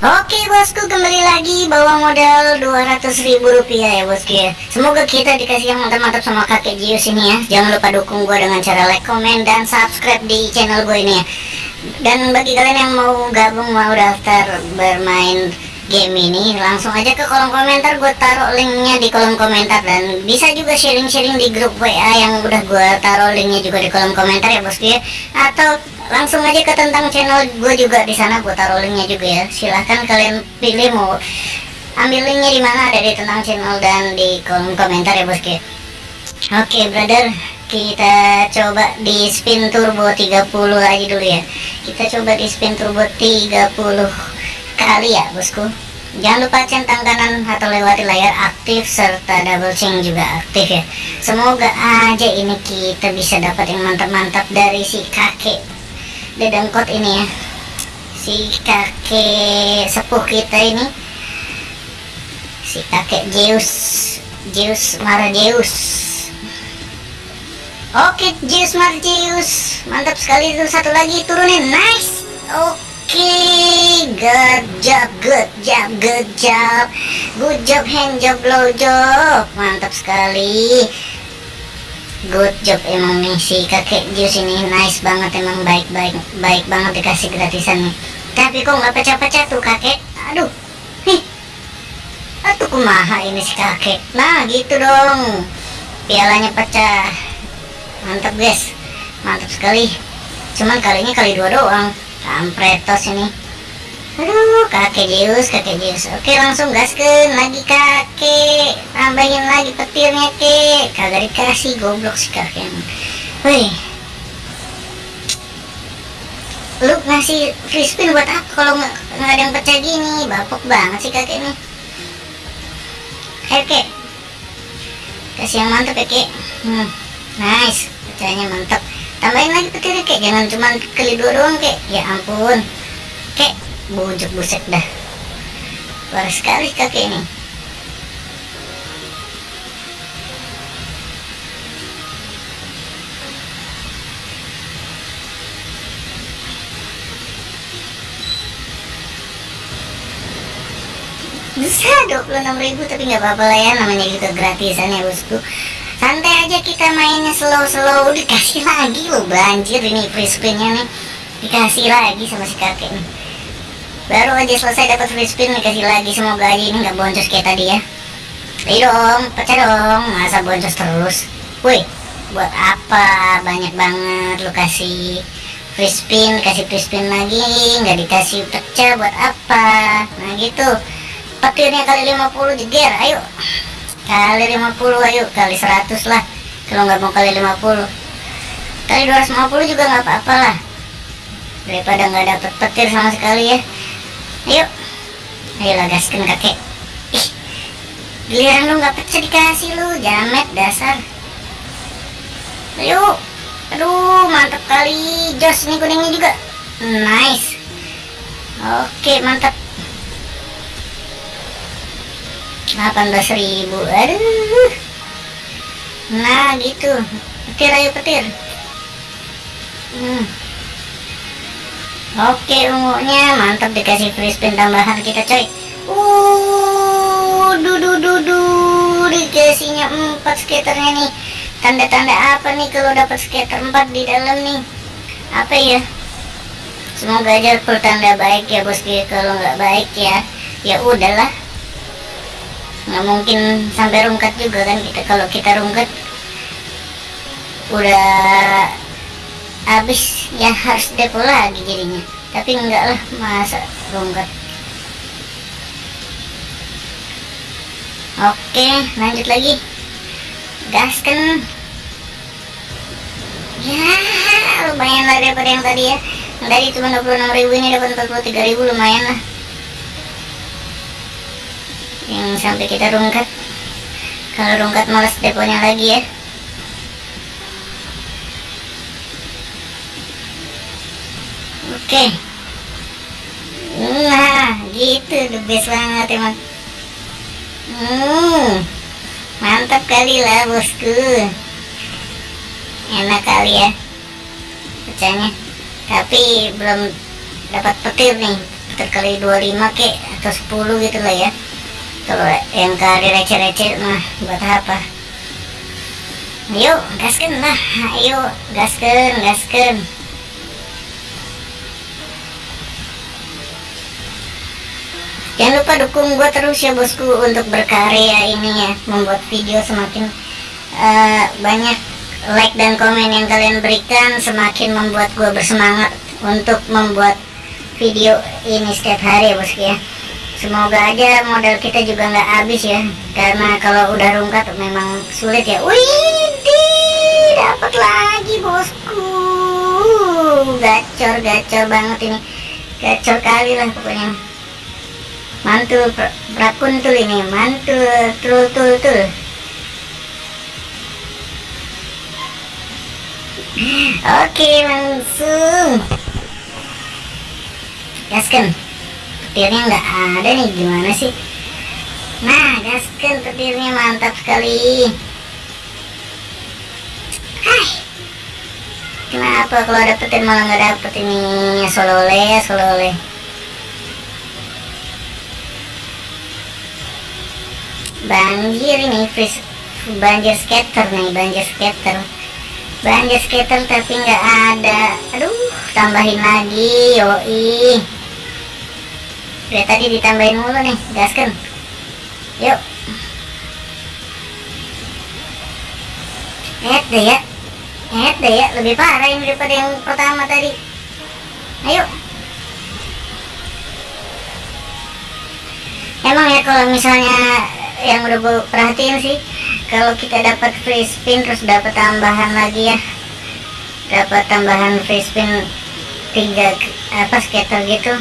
Oke bosku kembali lagi bawa modal 200 ribu rupiah ya bosku ya. Semoga kita dikasih yang mantap-mantap sama kakek Jius ini ya. Jangan lupa dukung gue dengan cara like, komen, dan subscribe di channel gue ini ya. Dan bagi kalian yang mau gabung mau daftar bermain game ini Langsung aja ke kolom komentar. Gue taruh linknya di kolom komentar. Dan bisa juga sharing-sharing di grup WA yang udah gue taruh linknya juga di kolom komentar ya bosku ya Atau langsung aja ke tentang channel gue juga di sana gue taruh linknya juga ya. Silahkan kalian pilih mau ambil linknya di mana ada di tentang channel dan di kolom komentar ya bosku oke okay, brother kita coba di spin turbo 30 aja dulu ya. Kita coba di spin turbo 30 kali ya bosku. Jangan lupa centang kanan atau lewati layar aktif serta double chain juga aktif ya. Semoga aja ini kita bisa dapat yang mantap-mantap dari si kakek dedengkot ini ya. Si kakek sepuh kita ini. Si kakek Zeus. Zeus Zeus. Oke Zeus Zeus. Mantap sekali itu satu lagi turunin. Nice. Oke good job good job good job good job hand job blow job. Mantap sekali. Good job emang nih si kakek Jus ini. Nice banget emang baik-baik baik banget dikasih gratisan tapi kok nggak pecah-pecah tuh kakek? Aduh nih. Aduh kumaha ini si kakek? Nah gitu dong. Pialanya pecah. Mantap guys. Mantap sekali. Cuman kalinya kali dua doang kampretos ini. Aduh kakek Zeus kakek Zeus. Oke langsung gasken lagi kakek. Tambahin lagi petirnya kek. Kagak dikasih goblok si kakek wih lu ngasih free spin buat apa kalau nggak ada yang pecah gini? Bapuk banget sih kakek ini ayo kek. Kasih yang mantep ya kek. Hmm, nice. Pecahnya mantap tambahin lagi petirnya kek jangan cuma kali dua doang kek. Ya ampun. Kek bujuk buset dah. Parah sekali kakek ini. Bisa 26 ribu tapi nggak apa-apa lah ya. Namanya juga gratisan ya bosku santai aja kita mainnya slow-slow. Dikasih lagi loh banjir ini free spinnya nih. Dikasih lagi sama si kakek nih baru aja selesai dapat free spin dikasih lagi semoga aja ini nggak boncos kayak tadi ya. Ayo dong pecah dong. Masa boncos terus? Woi buat apa? Banyak banget lu kasih free spin kasih free spin lagi. Nggak dikasih pecah buat apa? Nah gitu. Petirnya kali 50 jeger ayo kali 50 ayo kali 100 lah kalau nggak mau kali 50 kali 250 juga nggak apa-apa lah daripada nggak dapet petir sama sekali ya Ayo. Ayolah gaskan kakek. Ih. Giliran lu nggak pecah dikasih lu, jamet dasar. Ayo. Aduh, mantap kali. Jos nih kuningnya juga. Nice. Oke, mantap. 18.000. Aduh. Nah, gitu. Petir ayo petir. Hmm. Oke ungunya mantap dikasih free tambahan kita coy Uh dudu dudu dikasihnya 4 skaternya nih Tanda-tanda apa nih kalau dapat skater 4 di dalam nih Apa ya Semoga aja full tanda baik ya bosku Kalau nggak baik ya Ya udahlah nggak mungkin sampai rungkat juga kan kita. Kalau kita rungkat udah habis ya harus depo lagi jadinya. Tapi enggak lah masa ronggat oke lanjut lagi. Gaskan ya lumayan lah daripada yang tadi ya. Yang tadi cuma 26 ribu ini dapat 43 ribu lumayan lah yang sampai kita rungkat kalau rungkat males deponya lagi ya Oke. Nah, gitu the best banget emang. Hmm. Mantap kali lah bosku. Enak kali ya. Pecahnya. Tapi belum dapat petir nih. kali 25 ke atau 10 gitu lah ya kalau yang kali receh-receh nah buat apa? Ayo gaskan lah ayo gaskan gaskan jangan lupa dukung gue terus ya bosku untuk berkarya ini ya. Membuat video semakin uh, banyak like dan komen yang kalian berikan. Semakin membuat gue bersemangat untuk membuat video ini setiap hari ya bosku ya semoga aja modal kita juga nggak habis ya. Karena kalau udah rungkat memang sulit ya. Wih dapat lagi bosku. Gacor gacor banget ini. Gacor kali lah pokoknya. Mantul prakuntul ini. Mantul tul tul tul. Oke langsung. Gaskan Petirnya nggak ada nih gimana sih? Nah gaskan petirnya mantap sekali. Hai. Kenapa kalau ada petir malah nggak dapet ini? Solole solole. Banjir ini Banjir skater nih banjir skater. Banjir skater tapi nggak ada. Aduh tambahin lagi yoi udah tadi ditambahin mulu nih gaskan. Yuk. Eh deh ya. Eh deh ya lebih parah ini daripada yang pertama tadi. Ayo. Emang ya kalau misalnya yang udah gue perhatiin sih kalau kita dapat free spin terus dapat tambahan lagi ya. Dapat tambahan free spin tiga apa skater gitu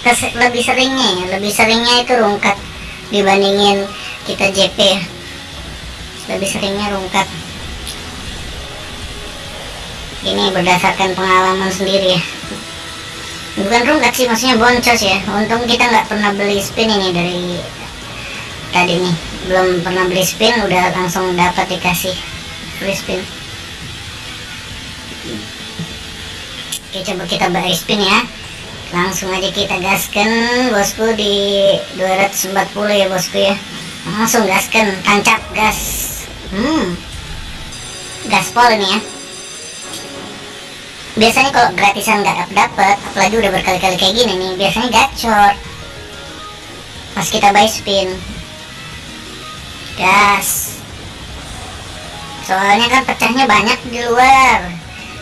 kes, lebih seringnya ya lebih seringnya itu rungkat dibandingin kita JP ya. Lebih seringnya rungkat. Ini berdasarkan pengalaman sendiri ya. Bukan rungkat sih maksudnya boncos ya. Untung kita nggak pernah beli spin ini dari tadi nih. Belum pernah beli spin udah langsung dapat dikasih free spin. Oke coba kita beli spin ya langsung aja kita gaskan bosku di 240 ya bosku ya. Langsung gaskan tancap gas. Hmm. Gaspol ini ya. Biasanya kalau gratisan nggak dapet apalagi udah berkali-kali kayak gini nih biasanya gacor. Pas kita buy spin. Gas. Soalnya kan pecahnya banyak di luar.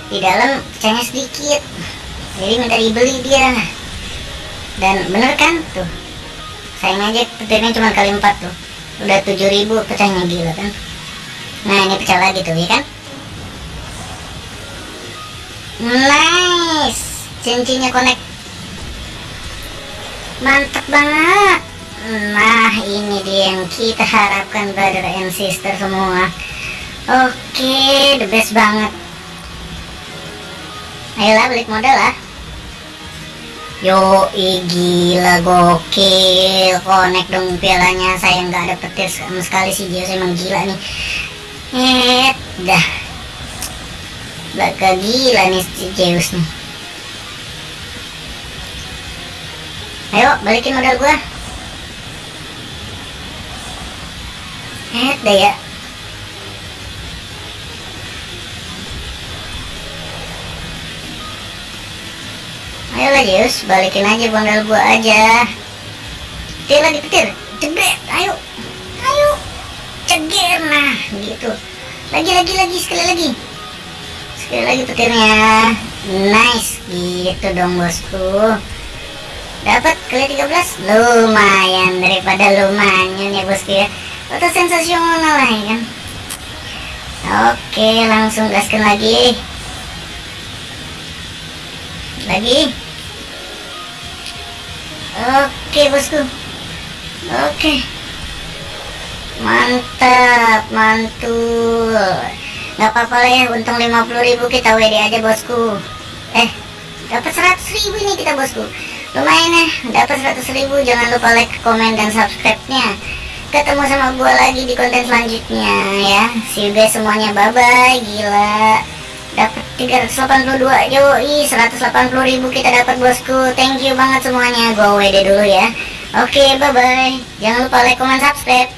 Di dalam pecahnya sedikit jadi minta dibeli dia. Dan bener kan? Tuh. Sayang aja petirnya cuma kali empat tuh. Udah 7000 pecahnya gila kan? Nah ini pecah lagi tuh ya kan? Nice! Cincinnya connect. Mantep banget. Nah ini dia yang kita harapkan brother and sister semua. Oke okay, the best banget. Ayolah balik modal lah Yo gila gokil. Connect dong pialanya. Saya nggak ada petir sama sekali sih Zeus emang gila nih. Eh dah. Bakal gila nih si Zeus nih. Ayo balikin modal gua. Eh deh ya ayolah Zeus balikin aja banggal gua aja. Petir lagi petir. Ceger ayo. Ayo. Ceger nah gitu. Lagi lagi lagi sekali lagi. Sekali lagi petirnya. Nice gitu dong bosku. Dapat kali 13 lumayan daripada lumayan ya bosku ya. Atau sensasional lah ya kan? Oke langsung gaskan lagi. Lagi oke bosku. Oke. Mantap mantul. Nggak apa-apa lah ya untung 50.000 kita WD aja bosku. Eh dapat 100.000 ini kita bosku. Lumayan ya dapat 100.000 jangan lupa like komen dan subscribe nya ketemu sama gue lagi di konten selanjutnya ya. See you guys semuanya. Bye bye gila dapat 382 yoi 180 ribu kita dapat bosku. Thank you banget semuanya. Gue WD dulu ya. Oke bye bye jangan lupa like comment subscribe